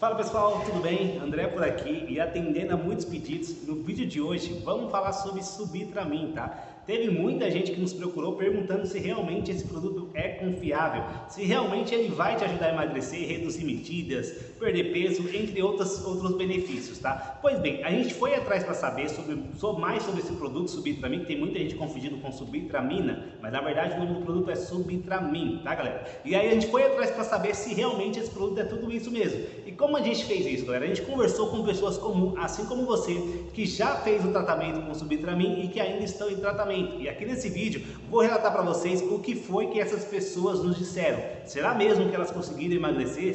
Fala pessoal, tudo bem? André por aqui e atendendo a muitos pedidos, no vídeo de hoje vamos falar sobre Subitramin, tá? Teve muita gente que nos procurou perguntando se realmente esse produto é confiável, se realmente ele vai te ajudar a emagrecer, reduzir medidas, perder peso, entre outros, outros benefícios, tá? Pois bem, a gente foi atrás para saber sobre, sobre, mais sobre esse produto Subitramin, que tem muita gente confundindo com Subitramina, mas na verdade o nome do produto é Subitramin, tá galera? E aí a gente foi atrás para saber se realmente esse produto é tudo isso mesmo. E como a gente fez isso, galera? A gente conversou com pessoas comuns, assim como você, que já fez o tratamento com Subitramin e que ainda estão em tratamento. E aqui nesse vídeo vou relatar para vocês o que foi que essas pessoas nos disseram. Será mesmo que elas conseguiram emagrecer?